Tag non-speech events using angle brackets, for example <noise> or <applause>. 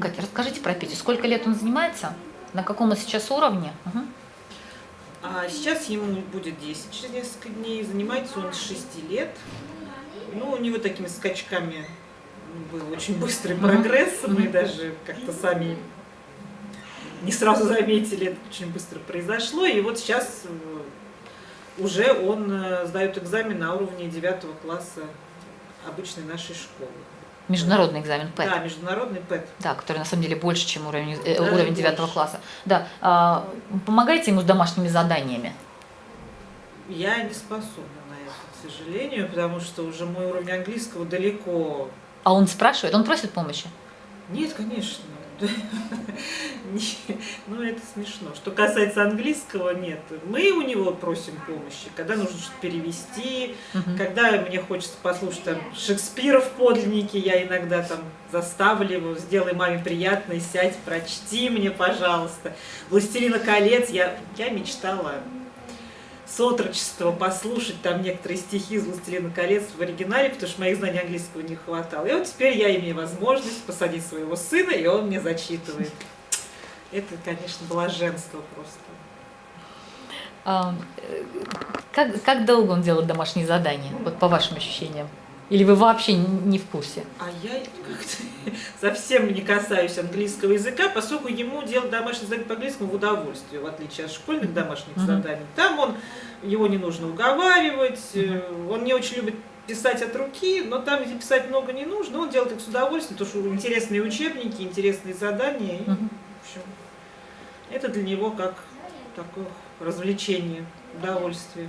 Катя, расскажите про Петю. Сколько лет он занимается? На каком он сейчас уровне? Угу. А сейчас ему будет 10 через несколько дней. Занимается он с 6 лет. Ну, у него такими скачками был очень быстрый прогресс. Мы даже как-то сами не сразу заметили, это очень быстро произошло. И вот сейчас э, уже он э, сдает экзамен на уровне 9 класса обычной нашей школы. Международный экзамен ПЭТ. Да, международный ПЭТ. Да, который на самом деле больше, чем уровень, э, Даже уровень 9 больше. класса. Да. А, помогайте ему с домашними заданиями. Я не способна на это, к сожалению, потому что уже мой уровень английского далеко. А он спрашивает, он просит помощи? Нет, конечно. <laughs> Ну, это смешно. Что касается английского, нет. Мы у него просим помощи, когда нужно что-то перевести, когда мне хочется послушать там Шекспира в подлиннике, я иногда там заставлю его, сделай маме приятно, сядь, прочти мне, пожалуйста. «Властелина колец» я, я мечтала с отрочества послушать там некоторые стихи из «Властелина колец» в оригинале, потому что моих знаний английского не хватало. И вот теперь я имею возможность посадить своего сына, и он мне зачитывает. Это, конечно, блаженство просто. А, э, как, как долго он делает домашние задания, вот по вашим ощущениям? Или вы вообще не в курсе? А я как-то <laughs> совсем не касаюсь английского языка, поскольку ему делать домашнее задание по английскому в удовольствие, в отличие от школьных домашних Мгм. заданий. Там он, его не нужно уговаривать, э, он не очень любит писать от руки, но там, писать много не нужно, он делает их с удовольствием, потому что интересные учебники, интересные задания. и, Мгм. в общем, это для него как такое развлечение, удовольствие.